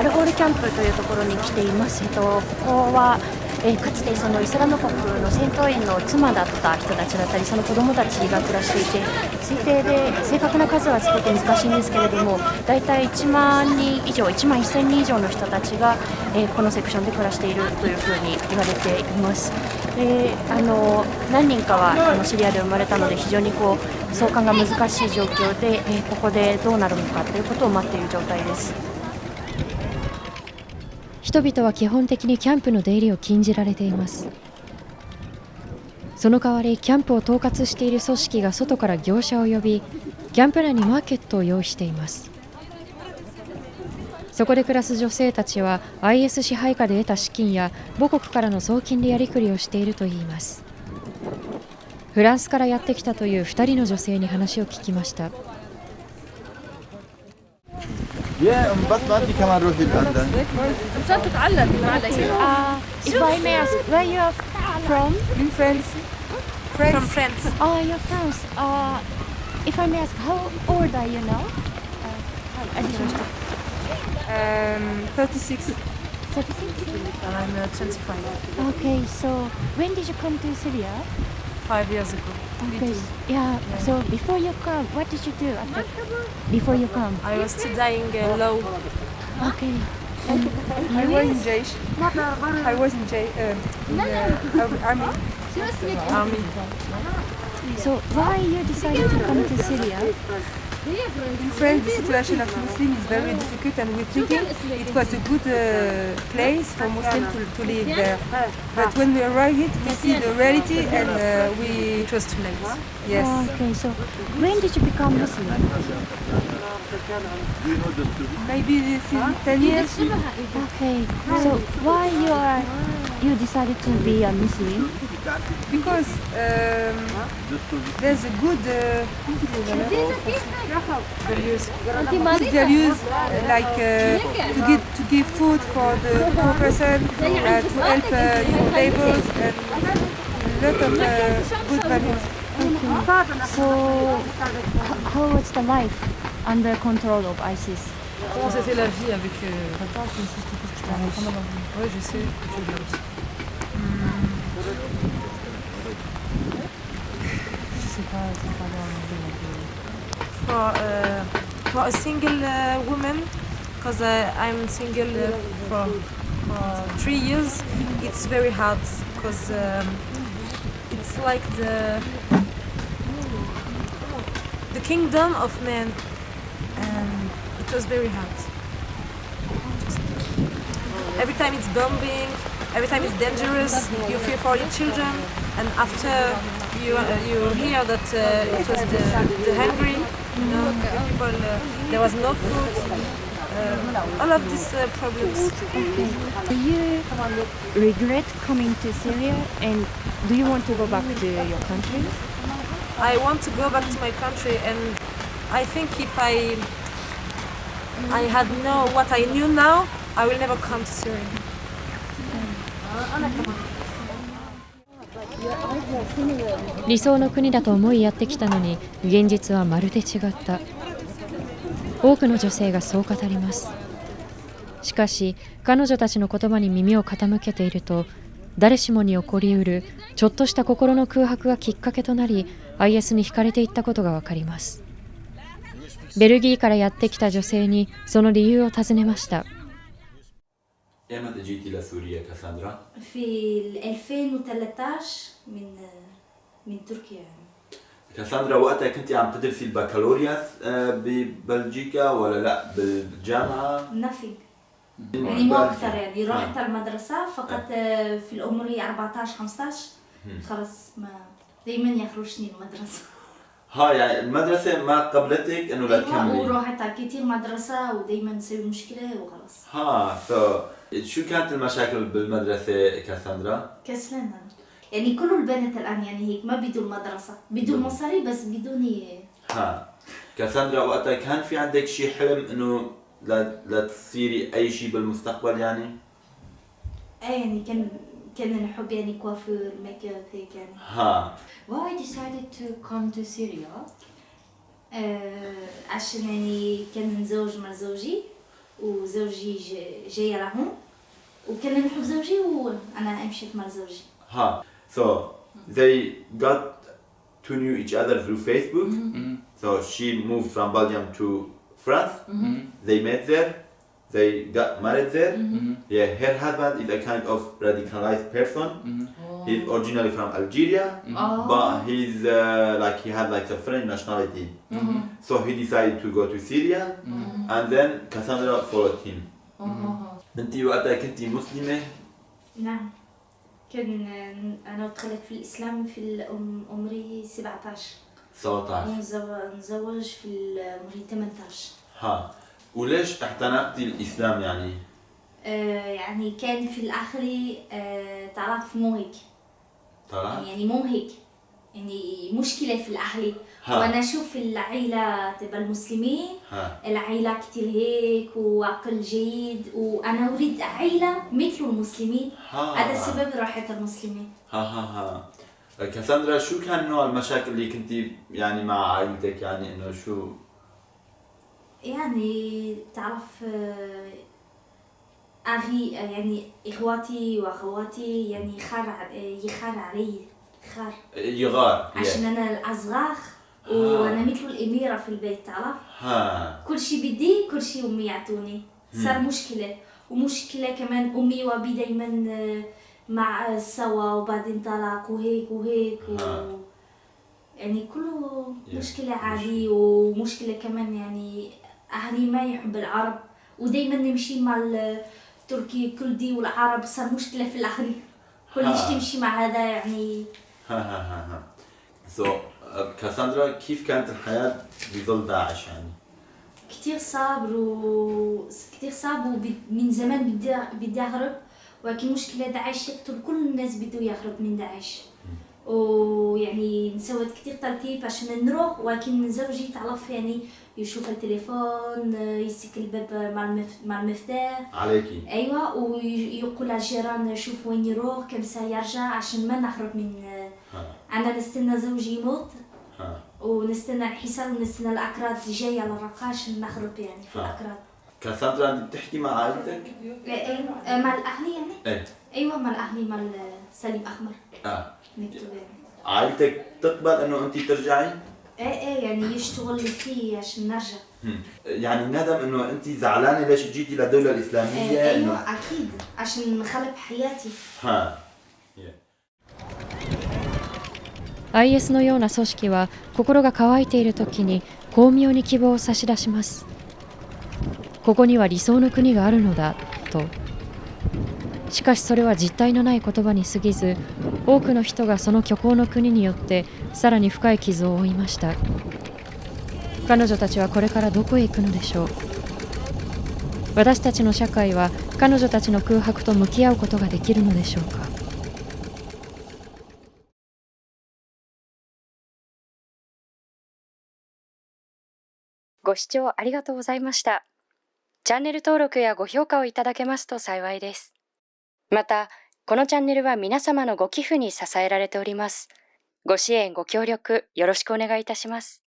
アルホールキャンプというところに来ています。えっとここは、えかつてそのイスラム国の戦闘員の妻だった人たちだったりその子供たちが暮らしていて推定で正確な数はすごく難しいんですけれども大体1万人以上1万1000人以上の人たちが、えこのセクションで暮らしているというふうに言われています。であの何人かはあのシリアで生まれたので非常にこう送還が難しい状況で、えここでどうなるのかということを待っている状態です。人々は基本的にキャンプの出入りを禁じられています。その代わりキャンプを統括している組織が外から業者を呼びキャンプ内にマーケットを用意しています。そこで暮らす女性たちは IS 支配下で得た資金や母国からの送金でやりくりをしているといいます。フランスからやってきたという2人の女性に話を聞きました。Yeah, but not you come out. I'm trying to uh, If I may ask, where you are from? In France. France. From France. Oh, you're France. Uh, if I may ask, how old are you now? Uh, um, 36. 36? I'm uh, 25. Okay, so when did you come to Syria? Five years ago. Okay, yeah. So before you come, what did you do after? Before you come? I was studying uh, law. Okay. I was in Jaish I was in Jaish um, in the army Army. So why you decided to come to Syria? In France the situation of Muslim is very difficult and we're thinking it was a good uh, place for Muslims to, to live there but when we arrived it we see the reality and uh, we It was too late. yes Okay, so when did you become Muslim? maybe this in 10 years Okay, so why you are you decided to be a Muslim? Because um, there's a good uh, good values uh, like uh, to give to give food for the poor person, uh, to help uh, neighbors, and a lot of uh, good values. So h- how was the life under control of ISIS? Comment c'était la vie avec. Euh... Ouais, je sais. je sais bien aussi. Je sais pas, c'est pas bien en anglais, donc, euh. For, uh, for a single uh, woman, because uh, I'm single uh, for, for three years, it's very hard because um, it's like the the kingdom of men, and it was very hard. Every time it's bombing, every time it's dangerous, you fear for your children, and after you uh, you hear that uh, it was the, the hungry, you know, the people, uh, there was no food, uh, all of these uh, problems. Do you regret coming to Syria and do you want to go back to your country? I want to go back to my country, and I think if I I had know what I knew now, I will never come to Syria. 理想の国だと思いやってきたのに現実はまるで違った。多くの女性がそう語ります。しかし彼女たちの言葉に耳を傾けていると誰しもに起こりうるちょっとした心の空白がきっかけとなり IS に惹かれていったことがわかります。ベルギーからやってきた女性にその理由を尋ねました。ايمتى جيتي لسوريا كاساندرا؟ في ال 2013 من من تركيا. يعني كاساندرا وقتها كنتي عم تدرسي البكالوريوس آه، ببلجيكا ولا لا؟ بالجامعة؟ نفي يعني مو أكثر يعني. رحت المدرسة فقط آه، في العمري 14 15 خلص ما دائما يخرجني المدرسة. ها يعني المدرسة ما قبلتك إنه لا تكملي؟ ورحت على كثير مدرسة ودائما نسوي مشكلة وخلص ها سو شو كانت المشاكل بالمدرسة كاساندرا؟ كسلان أنا يعني كل البنات الآن يعني هيك ما بدون مدرسة. بدون مصاري بس بدون ها. كاساندرا وقتها كان في عندك شي حلم إنه لا لا تصيري أي شيء بالمستقبل يعني؟ إيه يعني كان كان نحب يعني كوافير make up هيك يعني. ها. Why decided to come to Syria? آه عشان يعني كان نتزوج مع زوجي. وزوجي جا- جاي لهون وكان نحب زوجي وانا مشيت مع زوجي ها so they got to knew each other through Facebook so she moved from Belgium to France they met there they got married there yeah her husband is a kind of radicalized person He's originally from Algeria but he's uh, like he had like a French nationality so he decided to go to Syria and then Cassandra followed him انت وقتها كنتي مسلمة نعم كان أنا دخلت في الاسلام في عمري 17 17 ونزوج في عمري 18 ها وليش اعتنقتي الاسلام يعني؟ آه يعني كان في الآخر آه تعرف مو هيك طلع؟ يعني مو هيك يعني مشكلة في الأهل. ها. وأنا أشوف العيلة تبع المسلمين ها. العيلة كتير هيك وعقل جيد وأنا أريد عيلة مثل المسلمين. هذا السبب رحت المسلمين. ها ها ها. كاساندرا شو كان نوع المشاكل اللي كنتي يعني مع عائلتك؟ يعني إنه شو؟ يعني تعرف آه، أخي آه، يعني إخواتي وأخواتي يعني خار ع- يخار علي خار. يغار عشان أنا الأصغر آه. وأنا مثل الأميرة في البيت تعرف ها. كل شيء بدي كل شيء أمي يعطوني. صار مشكلة. ومشكلة كمان أمي وأبي دائما مع سوا وبعدين طلاق وهيك وهيك و... يعني كله. مشكلة عادي ومشكلة كمان يعني أهلي ما يحب العرب ودائما نمشي مع التركي الكردي والعرب صار مشكلة في الآخر كل ها. شيء تمشي مع هذا يعني. ها ها ها ها. سو كاساندرا كيف كانت الحياة بظل داعش يعني؟ كتير صعب و كتير صعب ومن زمان بدي بدي أهرب. ولكن مشكلة داعش يقتل كل الناس بده يهرب من داعش. ويعني نسوت كتير ترتيب عشان نروح ولكن زوجي تعرف يعني يشوف التليفون يسك الباب مع المف... مع المفتاح. عليكي. أيوه ويقول للجيران شوف وين يروح كم ساعة يرجع عشان ما نهرب من ها. أنا نستنى زوجي يموت. ها. ونستنى الحصار ونستنى الأكراد جاية على الرقاش نهرب يعني في آه. الأكراد. كاساندرا أنت بتحكي مع عائلتك؟ أيوه مع الاهلي يعني؟ إيه. أيوه مع الاهلي مع سليم أحمر. آه عائلتك تقبل انه انت ترجعي؟ ايه ايه يعني يشتغل فيه عشان نرجع هم. يعني ندم انه انت زعلانه ليش جيتي للدوله الاسلاميه ايه انه ايوه اكيد عشان نخرب حياتي ها IS のような組織は心が乾いている時に巧妙に希望を差し出しますここには理想の国があるのだと しかしそれは実体のない言葉に過ぎず多くの人がその虚構の国によってさらに深い傷を負いました彼女たちはこれからどこへ行くのでしょう私たちの社会は彼女たちの空白と向き合うことができるのでしょうかご視聴ありがとうございました。チャンネル登録やご評価をいただけますと幸いです。また、このチャンネルは皆様のご寄付に支えられております。ご支援、ご協力よろしくお願いいたします。